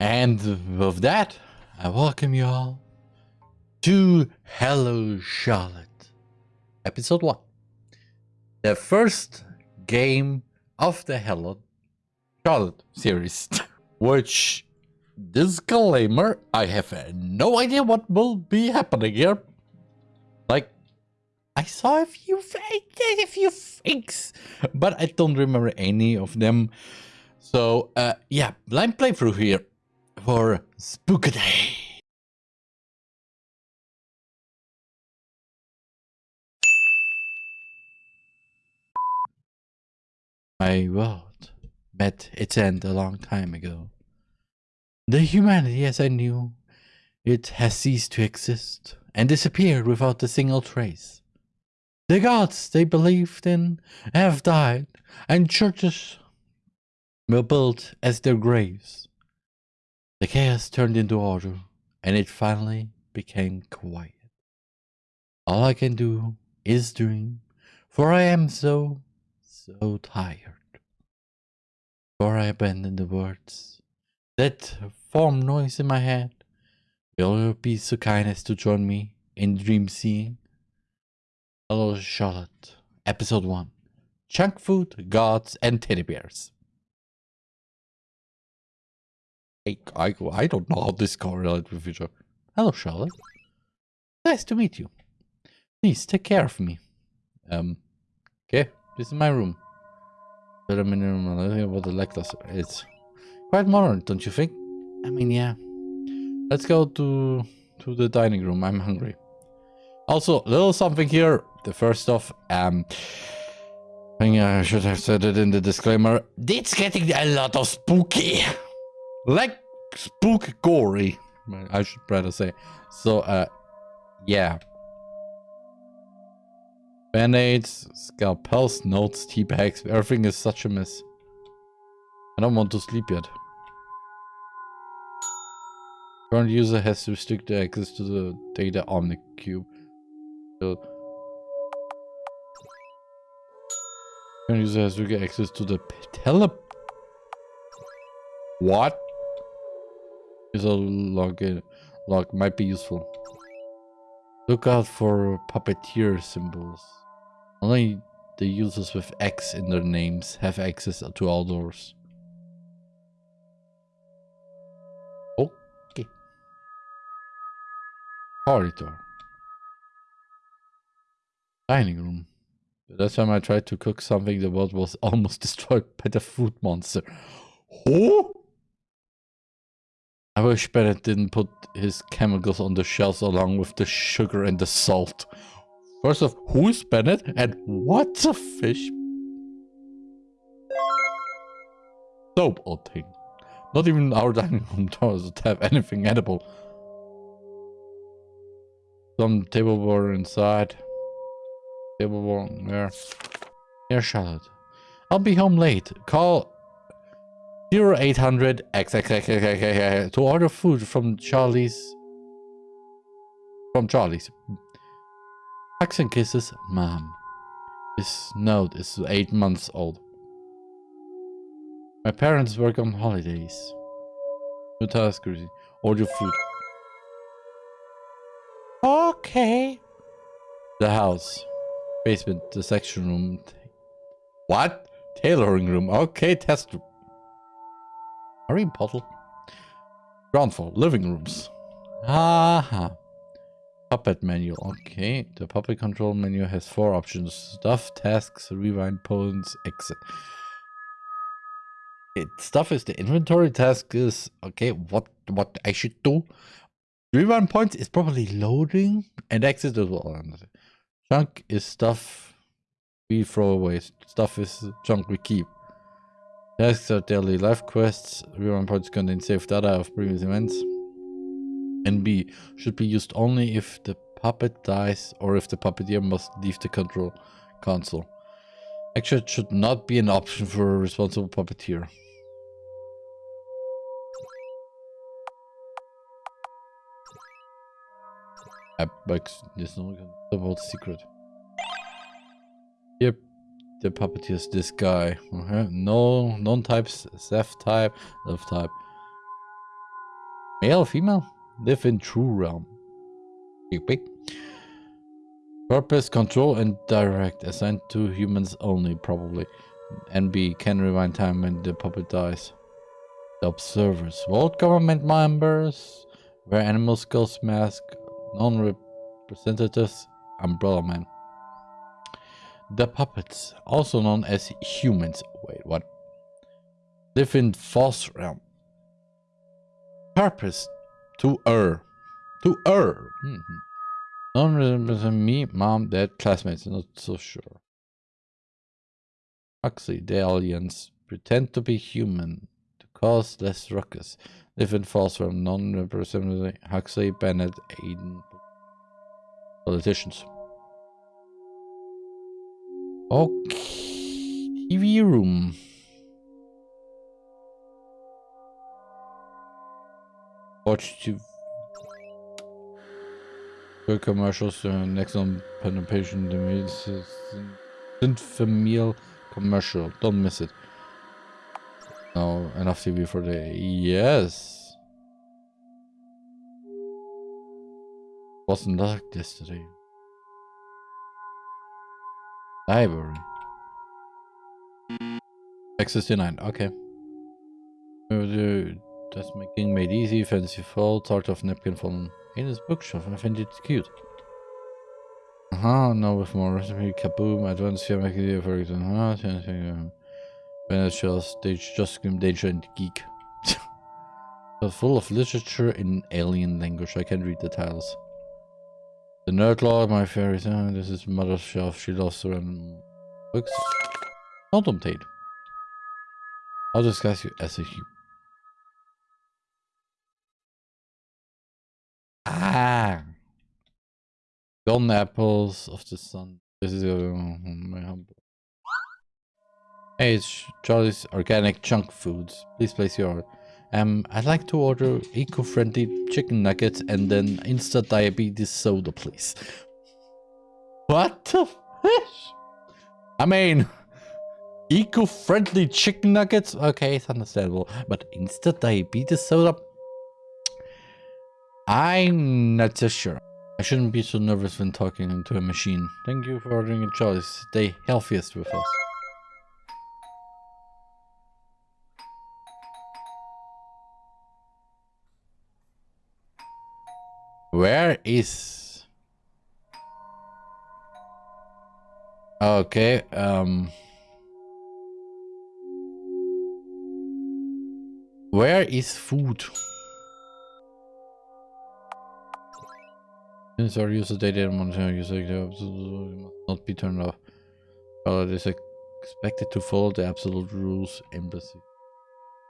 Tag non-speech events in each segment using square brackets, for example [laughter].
And with that, I welcome you all to Hello Charlotte, episode 1. The first game of the Hello Charlotte series, [laughs] which disclaimer, I have no idea what will be happening here. Like, I saw a few, a few things, but I don't remember any of them. So, uh, yeah, blind playthrough here for Spookaday. My world met its end a long time ago. The humanity as I knew it has ceased to exist and disappeared without a single trace. The gods they believed in have died, and churches were built as their graves. The chaos turned into order, and it finally became quiet. All I can do is dream, for I am so, so tired. For I abandon the words that form noise in my head. Will you be so kind as to join me in dream seeing? Hello, Charlotte. Episode 1 Chunk Food, Gods, and Teddy Bears. I, I, I don't know how this correlates with each other. Hello, Charlotte. Nice to meet you. Please take care of me. Um, okay, this is my room. A room. I about the Lectors. It's quite modern, don't you think? I mean, yeah. Let's go to to the dining room. I'm hungry. Also, a little something here. The first off, um, I think I should have said it in the disclaimer. It's getting a lot of spooky like spook gory. I should rather say. So uh yeah. Band-aids scalpels notes tea bags everything is such a mess. I don't want to sleep yet. Current user has restricted access to the data on the cube. So current user has restricted access to the tele what is a log, uh, log might be useful. Look out for puppeteer symbols. Only the users with X in their names have access to all doors. Okay. Corridor. Dining room. That's time I tried to cook something, the world was [laughs] almost destroyed by the food monster. Oh! I wish Bennett didn't put his chemicals on the shelves along with the sugar and the salt. First off, who is Bennett and what's a fish? Soap odd thing. Not even our dining [laughs] room does have anything edible. Some tableware inside. Tableware there. Here, Charlotte. I'll be home late. Call 0800 XXXXX to order food from Charlie's. From Charlie's. Hugs and kisses, mom. This note is eight months old. My parents work on holidays. No task, Order food. Okay. The house. Basement, the section room. What? Tailoring room. Okay, test room. Marine bottle. Ground floor, living rooms. Aha. Puppet menu. Okay, the puppet control menu has four options. Stuff, tasks, rewind, points, exit. It, stuff is the inventory task is okay what what i should do rewind points is probably loading and exit as well junk is stuff we throw away stuff is junk we keep Tasks are daily life quests. Rerun points contain saved data of previous events. And B should be used only if the puppet dies or if the puppeteer must leave the control console. Actually, it should not be an option for a responsible puppeteer. Apex is no about secret. Yep, the puppeteers this guy. No non types, F type, F type. Male, female? Live in true realm. Big. Purpose, control, and direct. Assigned to humans only, probably. NB can rewind time when the puppet dies. The observers. World government members. Wear animal skulls mask. Non-representatives. Umbrella man. The puppets, also known as humans. Wait, what? Live in false realm. Purpose. To err. To err. Mm -hmm. Non-represent me, mom, dad, classmates. Not so sure. Huxley, the aliens. Pretend to be human. To cause less ruckus. Live in false realm. Non-representative. Huxley, Bennett, Aiden. Politicians. Okay. TV room. Watch TV. Für commercials, uh, next on penetration, the Sinfamil commercial. Don't miss it. No, enough TV for the yes. Wasn't like yesterday. Library. X69, okay. That's making made easy, fancy fall, sort of napkin from in his bookshelf. I find it cute. Uh -huh, now with more recipe, kaboom, advanced film idea for example. Uh -huh, when it shows they just scream danger and geek. [laughs] full of literature in alien language. I can't read the titles. The nerd log, my favorite. Uh, this is mother's shelf. She loves to run books. Contemplate. I'll discuss you as a human. Ah. Golden apples of the sun. This is uh, my humble. Hey, it's Charlie's Organic Junk Foods. Please place your. Um, I'd like to order eco-friendly chicken nuggets and then instant diabetes soda, please. What the fish? I mean, eco-friendly chicken nuggets? Okay, it's understandable. But instant diabetes soda? I'm not so sure. I shouldn't be so nervous when talking to a machine. Thank you for ordering a choice. Stay healthiest with us. Where is... Okay, um... Where is food? Since our user data monitor user must not be turned off. Well, it is expected to follow the absolute rules embassy.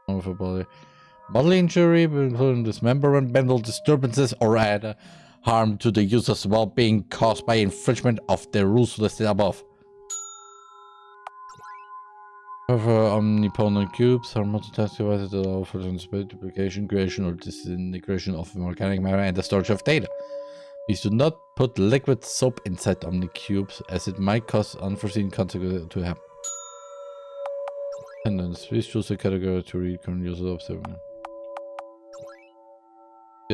Body. Bodily injury, including dismemberment, mental disturbances, or other harm to the user's well-being caused by infringement of the rules listed above. However, uh, omnipotent cubes are multitask devices that allow for multiplication, creation, or disintegration of organic matter and the storage of data. Please do not put liquid soap inside Omnicubes as it might cause unforeseen consequences to happen. Attendance. Please choose a category to read current user observation.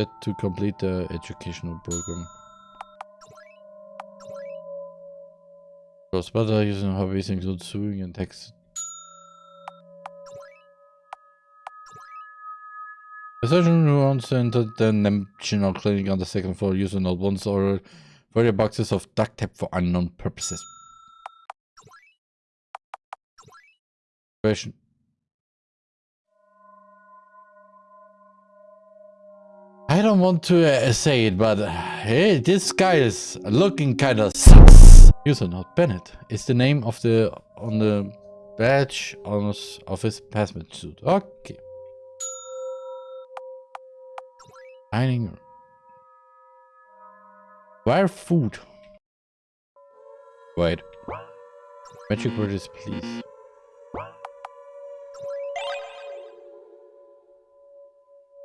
Yet to complete the educational program. Cross-butter using hobbies include sewing and text The surgeon who owns entered the National Clinic on the second floor used old ones or various boxes of duct tape for unknown purposes. Question. I don't want to uh, say it, but hey, this guy is looking kind of sus. User not Bennett is the name of the on the badge on his, of his hazmat suit. Okay. Dining room. Food? Wait. Magic words, please.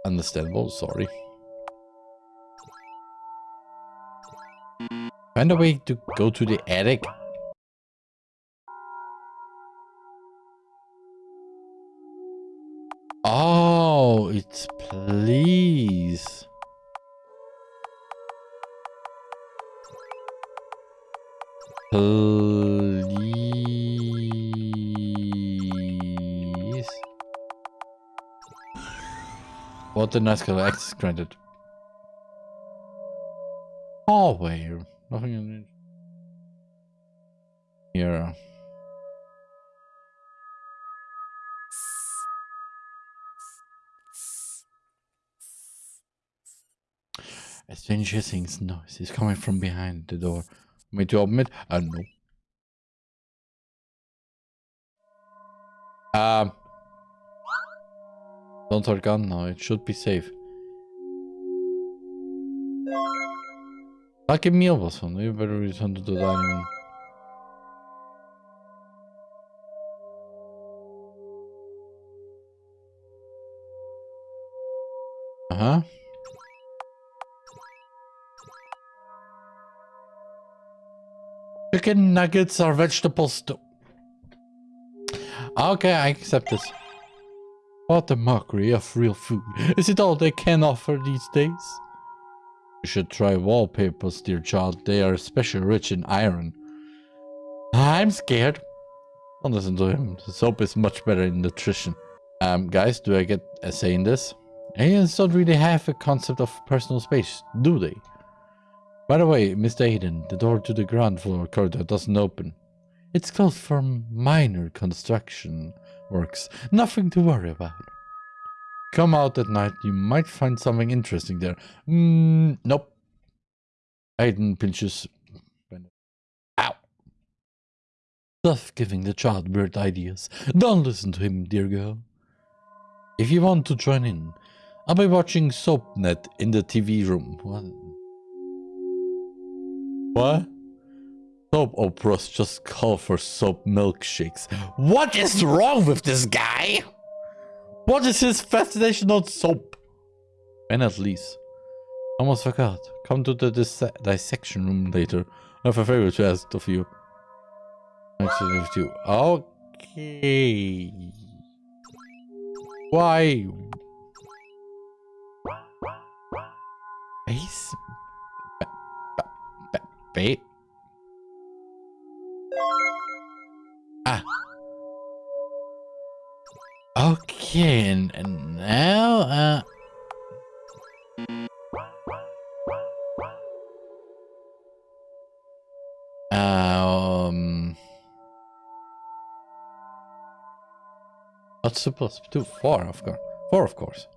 Understandable, sorry. Find a way to go to the attic. Oh, it's please. Please. What the nice color access granted. Hallway. Nothing in here. A strange hissing noise is coming from behind the door. Me to open it? Uh, no. Um. Don't gun now. It should be safe. Tack meal was van. You better return to the dining room. Uh-huh. Chicken nuggets are vegetables too. Okay, I accept this. What a mockery of real food. Is it all they can offer these days? You should try wallpapers, dear child. They are especially rich in iron. I'm scared. Don't listen to him. The soap is much better in nutrition. Um, guys, do I get a say in this? Aliens don't really have a concept of personal space, do they? By the way, Mr. Aiden, the door to the ground floor corridor doesn't open. It's closed for minor construction works. Nothing to worry about. Come out at night, you might find something interesting there. Mm, nope. Aiden pinches. Ow. Stuff giving the child weird ideas. Don't listen to him, dear girl. If you want to join in, I'll be watching SoapNet in the TV room. What? What? Soap operas just call for soap milkshakes. What is wrong with this guy? What is his fascination on soap? And at least. Almost forgot. Come to the dis dissection room later. I have a favor to ask of you. Actually, with you. Okay. Why? Base? Bait? Ah. Okay, and, now, uh... Um... What's supposed to do? Four, of course. Four, of course.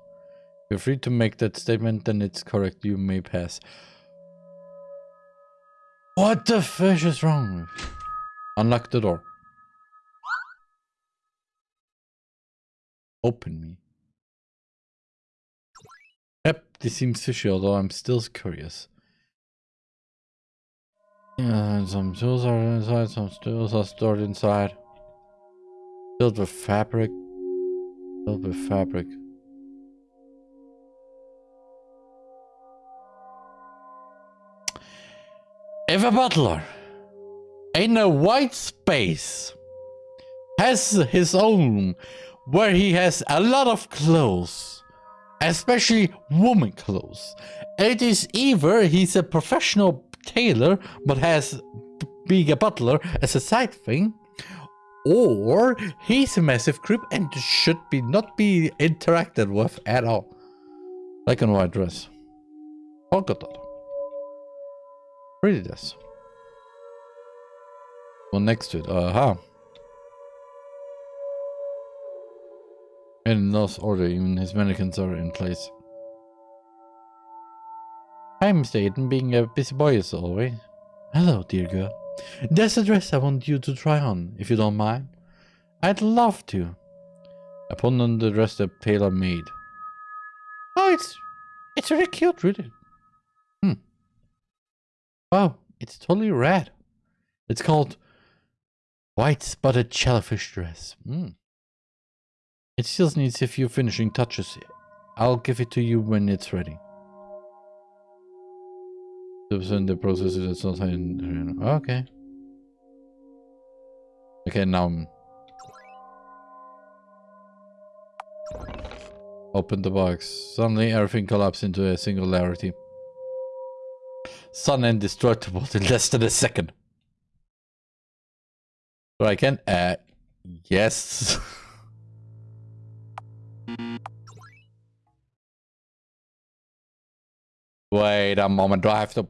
You're free to make that statement, then it's correct. You may pass. What the fish is wrong? Unlock the door. Open me. Yep, this seems fishy, although I'm still curious. Yeah, some tools are inside, some tools are stored inside. Filled with fabric. Filled with fabric. If a butler in a white space has his own where he has a lot of clothes, especially woman clothes, it is either he's a professional tailor but has being a butler as a side thing, or he's a massive creep and should be not be interacted with at all. Like a white dress. Polka dot. Read this. One next to it. Aha. Uh -huh. In those order, even his mannequins are in place. I'm Staten, being a busy boy as always. Hello, dear girl. There's a dress I want you to try on, if you don't mind. I'd love to. I put on the dress the tailor made. Oh, it's it's really cute, really. Hmm. Wow, it's totally red. It's called White Spotted Shellfish Dress. Mm. It still needs a few finishing touches. I'll give it to you when it's ready. In the process is not in okay. Okay, now Open the box. Suddenly everything collapsed into a singularity. Sun indestructible [laughs] in less than a second. So I can, uh, yes. [laughs] Wait a moment, do I have to...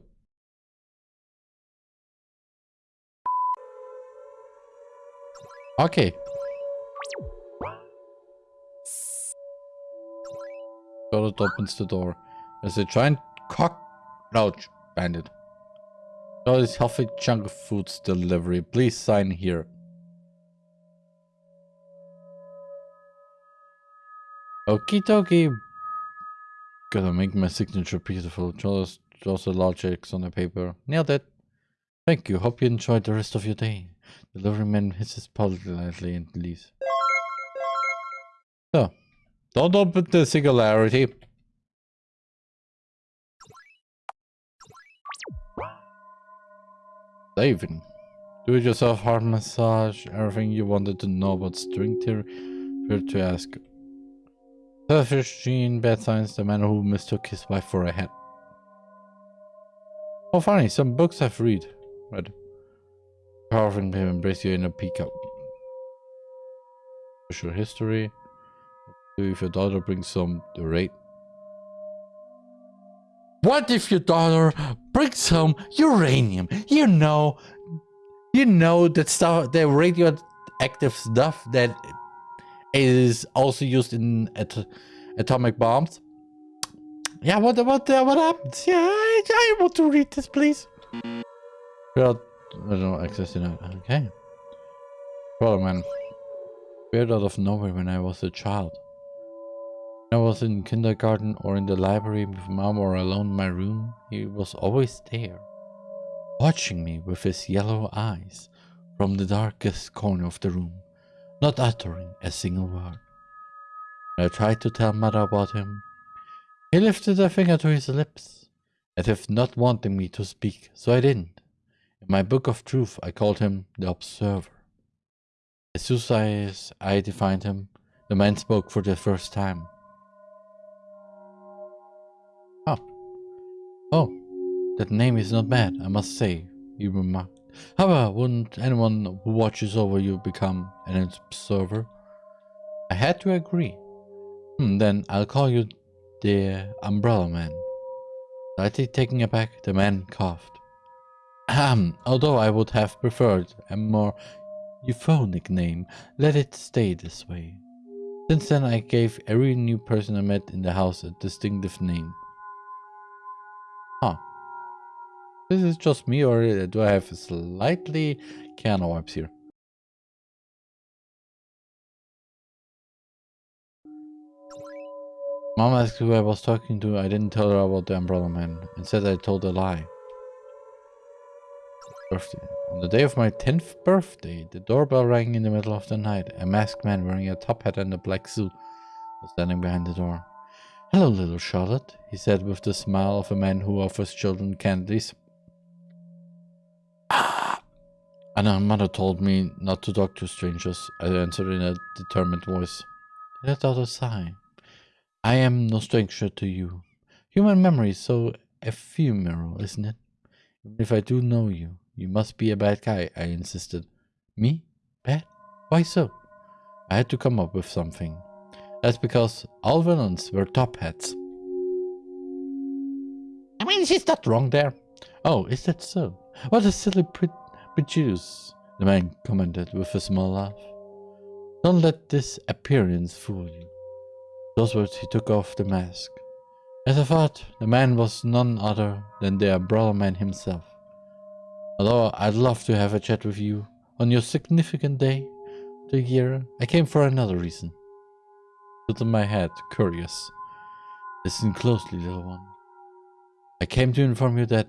Okay. Charlotte opens the door. There's a giant cockroach bandit. So this healthy chunk of foods delivery. Please sign here. Okie dokie. Gotta make my signature beautiful. Just draws the large X on the paper. Nailed it. Thank you. Hope you enjoyed the rest of your day. Delivery man hisses politely and leaves. So, don't open the singularity. Saving. Do it yourself heart massage, everything you wanted to know about string theory, here to ask. Selfish gene, bad science, the man who mistook his wife for a hat. Oh funny, some books I've read. Read. Carving him embrace you in a peacock. Social history. If your daughter brings some the. What if your daughter brings some uranium? You know, you know that stuff, the radioactive stuff that is also used in at atomic bombs. Yeah, what what uh, what happens? Yeah, I, I want to read this, please. Well, I don't know access to that. Okay. Well, man, appeared out of nowhere when I was a child. I was in kindergarten or in the library with mom or alone in my room, he was always there, watching me with his yellow eyes from the darkest corner of the room, not uttering a single word. I tried to tell mother about him. He lifted a finger to his lips, as if not wanting me to speak, so I didn't. In my book of truth, I called him the Observer. As soon as I defined him, the man spoke for the first time. Oh, that name is not bad, I must say, he remarked. However, wouldn't anyone who watches over you become an observer? I had to agree. Hmm, then I'll call you the Umbrella Man. Slightly taking aback, the man coughed. Ahem, although I would have preferred a more euphonic name, let it stay this way. Since then I gave every new person I met in the house a distinctive name. Huh. This is just me or uh, do I have slightly Keanu vibes here? Mom asked who I was talking to. I didn't tell her about the umbrella man. Instead, I told a lie. Birthday. On the day of my 10th birthday, the doorbell rang in the middle of the night. A masked man wearing a top hat and a black suit was standing behind the door. Hello, little Charlotte, he said with the smile of a man who offers children candies. Ah! And our mother told me not to talk to strangers, I answered in a determined voice. Let out a sigh. I am no stranger to you. Human memory is so ephemeral, isn't it? Even if I do know you, you must be a bad guy, I insisted. Me? Bad? Why so? I had to come up with something. That's because all villains were top hats. I mean, she's not wrong there. Oh, is that so? What a silly pre prejudice, the man commented with a small laugh. Don't let this appearance fool you. Those words he took off the mask. As I thought, the man was none other than the umbrella man himself. Although I'd love to have a chat with you on your significant day the year, I came for another reason tilted my head, curious. Listen closely, little one. I came to inform you that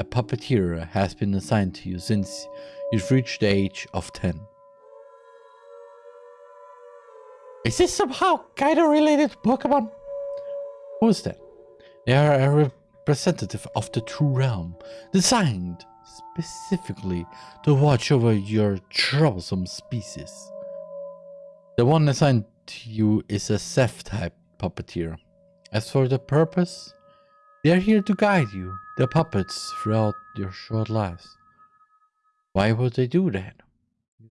a puppeteer has been assigned to you since you've reached the age of 10. Is this somehow kinda related to Pokemon? Who is that? They are a representative of the true realm, designed specifically to watch over your troublesome species. The one assigned to you is a Seth type puppeteer. As for the purpose, they are here to guide you, the puppets, throughout your short lives. Why would they do that?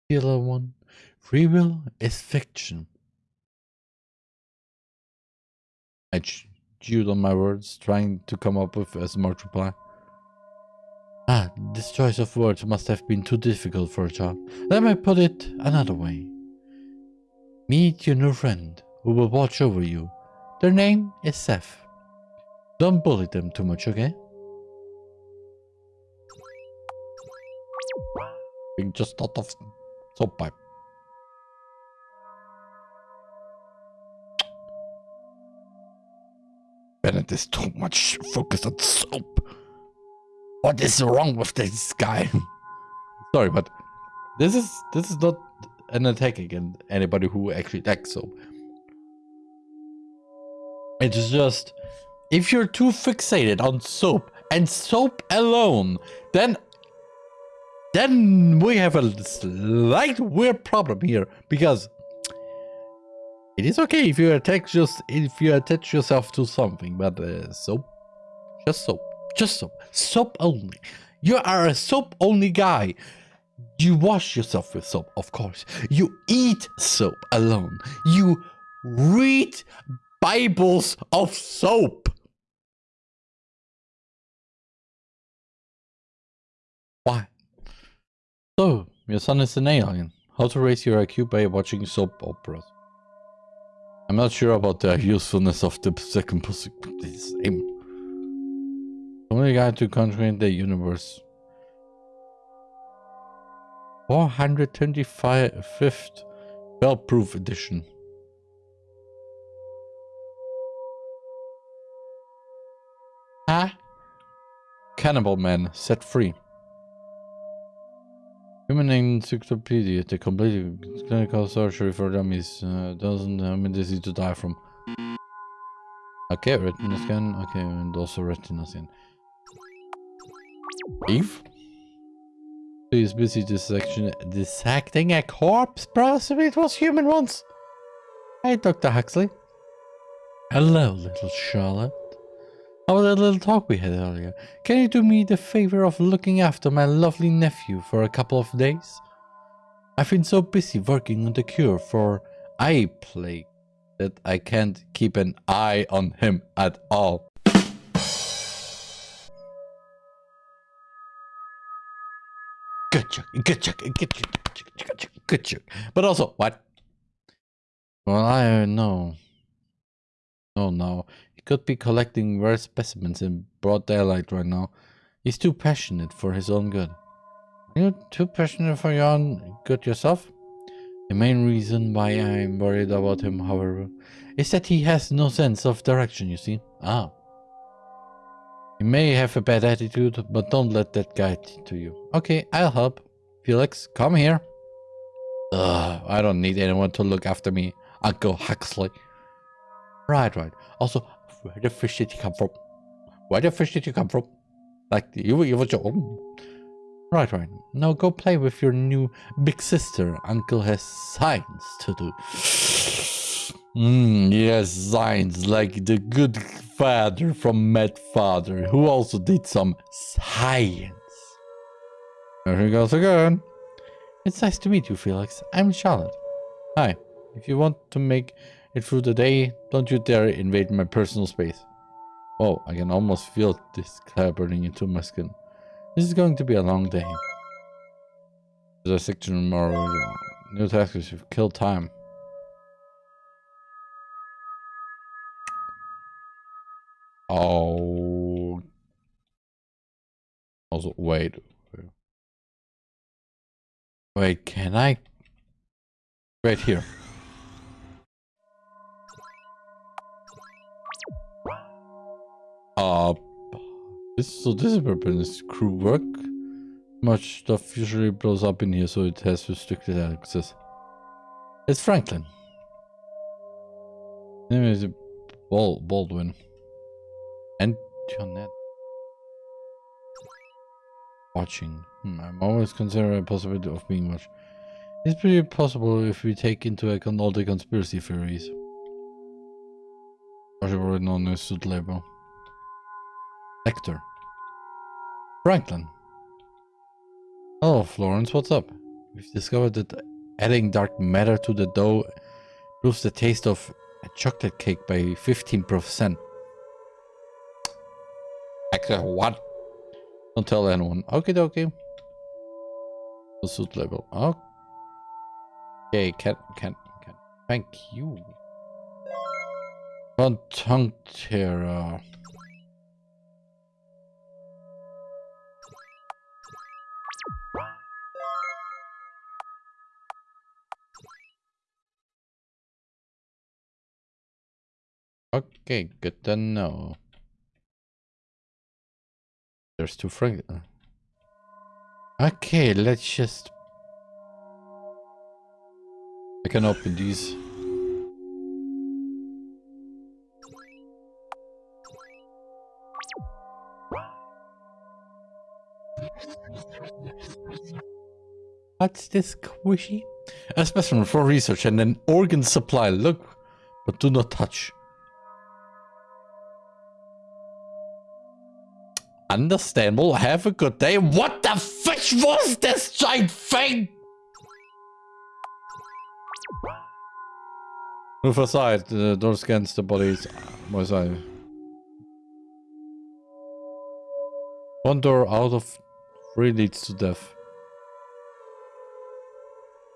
You little one, free will is fiction. I chewed on my words, trying to come up with a smart reply. Ah, this choice of words must have been too difficult for a child. Let me put it another way. Meet your new friend, who will watch over you. Their name is Seth. Don't bully them too much, okay? Being just out of soap pipe. Bennett is too much focused on soap. What is wrong with this guy? [laughs] Sorry, but this is this is not an attack against anybody who actually likes soap. It's just if you're too fixated on soap and soap alone, then then we have a slight weird problem here because it is okay if you attach just if you attach yourself to something, but uh, soap, just soap, just soap, soap only. You are a soap only guy. You wash yourself with soap, of course. You eat soap alone. You read Bibles of soap. Why? So, your son is an alien. How to raise your IQ by watching soap operas. I'm not sure about the usefulness of the second possibility. Only guide to conquering the universe. 425th Bell-proof edition. Ah? Cannibal Man set free. Human Encyclopedia, the complete clinical surgery for dummies, uh, doesn't have mean easy to die from. Okay, retina scan, okay, and also retina scan. Eve? He is busy dissection, dissecting a corpse, possibly it was human once. Hey, Dr. Huxley. Hello, little Charlotte. How about that little talk we had earlier? Can you do me the favor of looking after my lovely nephew for a couple of days? I've been so busy working on the cure for eye plague that I can't keep an eye on him at all. Good joke, good joke, good joke, good joke, good joke. But also, what? Well, I know. Oh no, could be collecting rare specimens in broad daylight right now. He's too passionate for his own good. Are you too passionate for your own good yourself? The main reason why I'm worried about him, however, is that he has no sense of direction, you see. Ah. He may have a bad attitude, but don't let that guide to you. Okay, I'll help. Felix, come here. Ugh, I don't need anyone to look after me, Uncle Huxley. Right, right. Also, where the fish did you come from? Where the fish did you come from? Like, you, you were your own. Right, right. Now go play with your new big sister. Uncle has science to do. Hmm, yes, science, like the good father from Mad Father, who also did some science. There he goes again. It's nice to meet you, Felix. I'm Charlotte. Hi. If you want to make it through the day. Don't you dare invade my personal space. Oh, I can almost feel this clay burning into my skin. This is going to be a long day. There's a section tomorrow. New tasks have killed time. Oh. Also, wait. Wait, can I? Right here. Uh, this so this is Burpin's crew work. Much stuff usually blows up in here, so it has restricted access. It's Franklin. Name is Bal Baldwin. And Jonette. Watching. Hmm, I'm always considering the possibility of being watched. It's pretty possible if we take into account all the conspiracy theories. Or you already know the suit label. Hector. Franklin. Hello, Florence. What's up? We've discovered that adding dark matter to the dough improves the taste of a chocolate cake by 15%. Actually, what? Don't tell anyone. Okay, okay. The suit level. Okay, can can can. Thank you. Conjunctera. Okay, good to know. There's two frank. Uh. Okay, let's just. I can open these. What's this squishy? A specimen for research and an organ supply. Look, but do not touch. Understandable. Have a good day. What the fish was this giant thing? Move aside. The door scans the bodies. My side. One door out of three leads to death.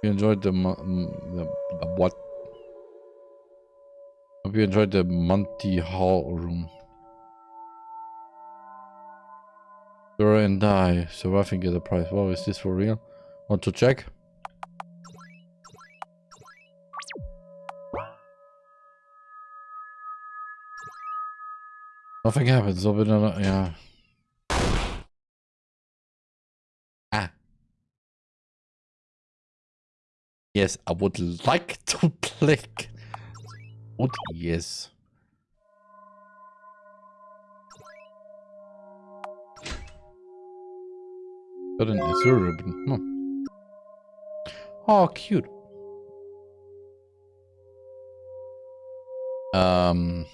You enjoyed the, the, the what? Hope you enjoyed the Monty Hall room. Dora and die. Surviving get a prize. Wow, is this for real? Want to check? Nothing happens, we don't yeah. Ah. Yes, I would like to [laughs] click. Would yes. Got an Azure ribbon. Oh, cute. Um.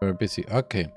Very busy. Okay.